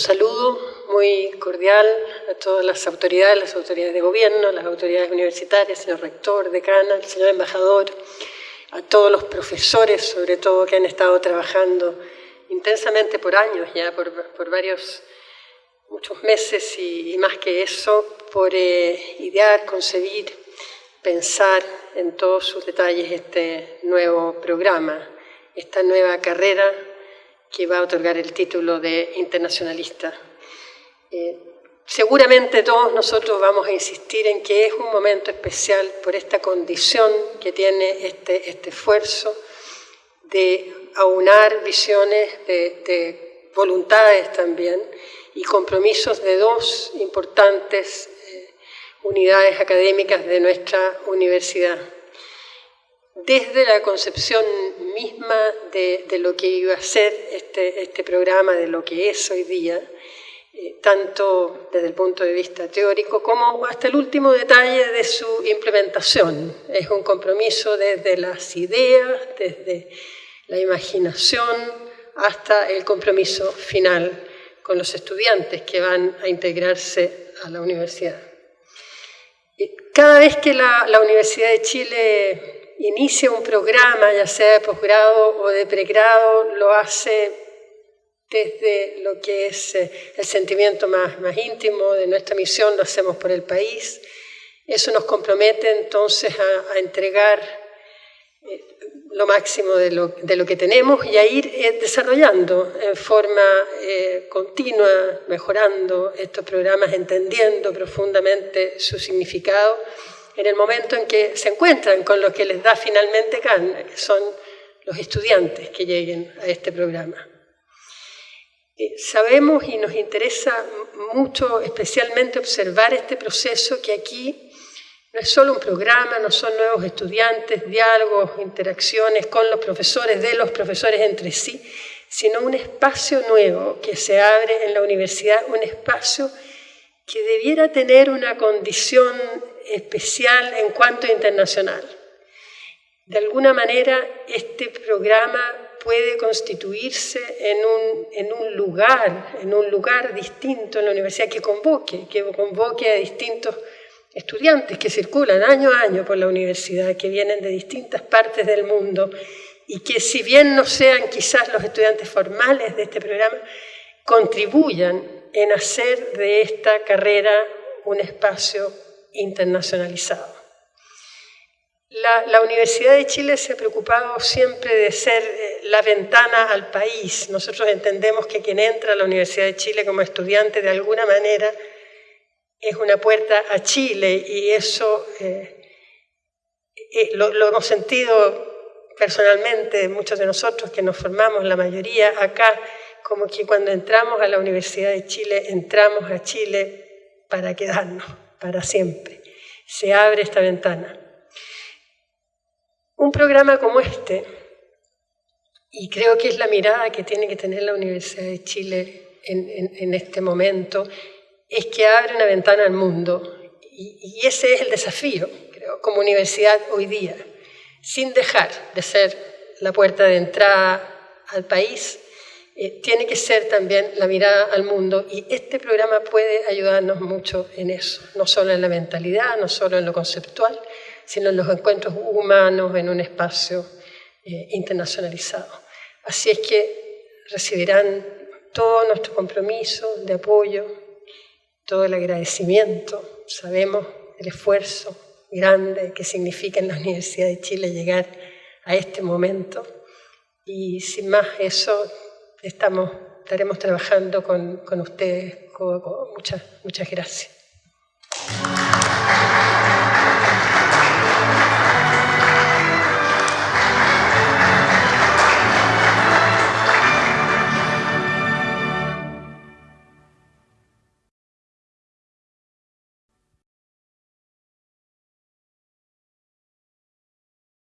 Un saludo muy cordial a todas las autoridades, las autoridades de gobierno, las autoridades universitarias, señor rector, decana, señor embajador, a todos los profesores, sobre todo, que han estado trabajando intensamente por años ya, por, varios, muchos meses y, más que eso, por eh, idear, concebir, pensar en todos sus detalles este nuevo programa, esta nueva carrera que va a otorgar el título de internacionalista. Eh, seguramente todos nosotros vamos a insistir en que es un momento especial por esta condición que tiene este, este esfuerzo de aunar visiones, de, voluntades también y compromisos de dos importantes eh, unidades académicas de nuestra universidad desde la concepción misma de, lo que iba a ser este, este, programa, de lo que es hoy día, eh, tanto desde el punto de vista teórico como hasta el último detalle de su implementación. Es un compromiso desde las ideas, desde la imaginación, hasta el compromiso final con los estudiantes que van a integrarse a la universidad. Cada vez que la, la Universidad de Chile inicia un programa, ya sea de posgrado o de pregrado, lo hace desde lo que es eh, el sentimiento más, más íntimo de nuestra misión, lo hacemos por el país. Eso nos compromete entonces a, entregar eh, lo máximo de lo, de lo, que tenemos y a ir eh, desarrollando en forma continua, mejorando estos programas, entendiendo profundamente su significado en el momento en que se encuentran con lo que les da finalmente carne, que son los estudiantes que lleguen a este programa. Eh, sabemos y nos interesa mucho especialmente observar este proceso que aquí no es solo un programa, no son nuevos estudiantes, diálogos, interacciones con los profesores, de los profesores entre sí, sino un espacio nuevo que se abre en la universidad, un espacio que debiera tener una condición especial en cuanto internacional. De alguna manera, este programa puede constituirse en un, en un, lugar, en un lugar distinto en la universidad que convoque, que convoque a distintos estudiantes que circulan año a año por la universidad, que vienen de distintas partes del mundo y que si bien no sean quizás los estudiantes formales de este programa, contribuyan en hacer de esta carrera un espacio internacionalizado. La, Universidad de Chile se ha preocupado siempre de ser eh, la ventana al país. Nosotros entendemos que quien entra a la Universidad de Chile como estudiante de alguna manera es una puerta a Chile y eso eh, eh, lo, lo, hemos sentido personalmente muchos de nosotros que nos formamos, la mayoría acá, como que cuando entramos a la Universidad de Chile entramos a Chile para quedarnos para siempre. Se abre esta ventana. Un programa como este, y creo que es la mirada que tiene que tener la Universidad de Chile en, este momento, es que abre una ventana al mundo. Y, y ese es el desafío, creo, como universidad hoy día, sin dejar de ser la puerta de entrada al país, tiene que ser también la mirada al mundo. Y este programa puede ayudarnos mucho en eso, no solo en la mentalidad, no solo en lo conceptual, sino en los encuentros humanos en un espacio eh, internacionalizado. Así es que recibirán todo nuestro compromiso de apoyo, todo el agradecimiento, sabemos el esfuerzo grande que significa en la Universidad de Chile llegar a este momento. Y sin más eso estamos, estaremos trabajando con, con ustedes. Con, muchas, muchas gracias.